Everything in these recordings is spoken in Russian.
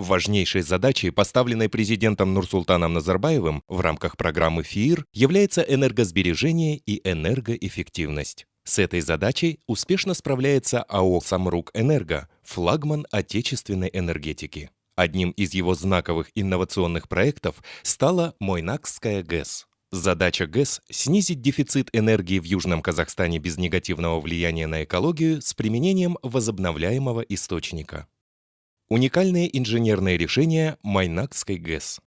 Важнейшей задачей, поставленной президентом Нурсултаном Назарбаевым в рамках программы ФИИР, является энергосбережение и энергоэффективность. С этой задачей успешно справляется АО «Самрук Энерго», флагман отечественной энергетики. Одним из его знаковых инновационных проектов стала Мойнакская ГЭС. Задача ГЭС – снизить дефицит энергии в Южном Казахстане без негативного влияния на экологию с применением возобновляемого источника. Уникальные инженерные решения Майнакской ГЭС.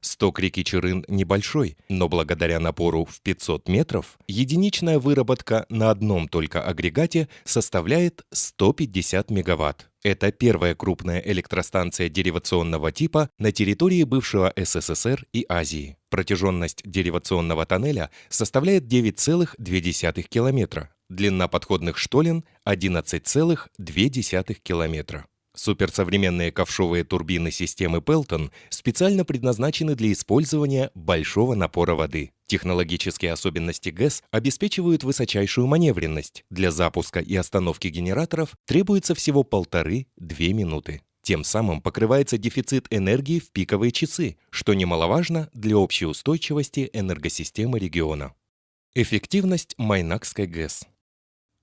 Сток реки Чирын небольшой, но благодаря напору в 500 метров единичная выработка на одном только агрегате составляет 150 мегаватт. Это первая крупная электростанция деривационного типа на территории бывшего СССР и Азии. Протяженность деривационного тоннеля составляет 9,2 километра, длина подходных штолен – 11,2 километра. Суперсовременные ковшовые турбины системы Пелтон специально предназначены для использования большого напора воды. Технологические особенности ГЭС обеспечивают высочайшую маневренность. Для запуска и остановки генераторов требуется всего полторы-две минуты. Тем самым покрывается дефицит энергии в пиковые часы, что немаловажно для общей устойчивости энергосистемы региона. Эффективность Майнакской ГЭС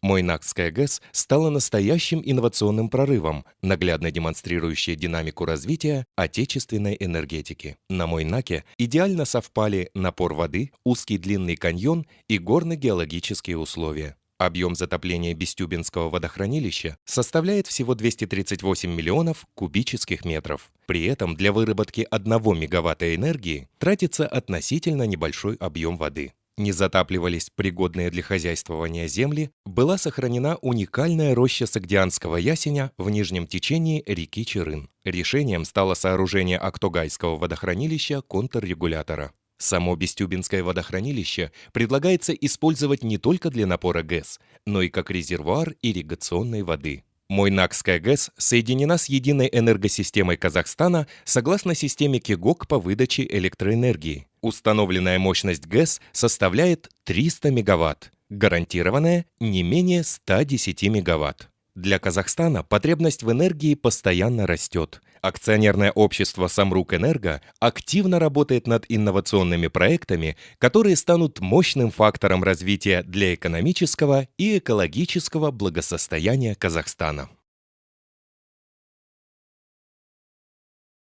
Мойнакская ГЭС стала настоящим инновационным прорывом, наглядно демонстрирующей динамику развития отечественной энергетики. На Мойнаке идеально совпали напор воды, узкий длинный каньон и горно-геологические условия. Объем затопления Бестюбинского водохранилища составляет всего 238 миллионов кубических метров. При этом для выработки 1 мегаватта энергии тратится относительно небольшой объем воды не затапливались пригодные для хозяйствования земли, была сохранена уникальная роща сагдианского ясеня в нижнем течении реки Чирын. Решением стало сооружение Актогайского водохранилища контррегулятора. Само Бестюбинское водохранилище предлагается использовать не только для напора ГЭС, но и как резервуар ирригационной воды. Мойнакская ГЭС соединена с единой энергосистемой Казахстана согласно системе КИГОК по выдаче электроэнергии. Установленная мощность ГЭС составляет 300 мегаватт, гарантированная не менее 110 мегаватт. Для Казахстана потребность в энергии постоянно растет. Акционерное общество «Самрук Энерго» активно работает над инновационными проектами, которые станут мощным фактором развития для экономического и экологического благосостояния Казахстана.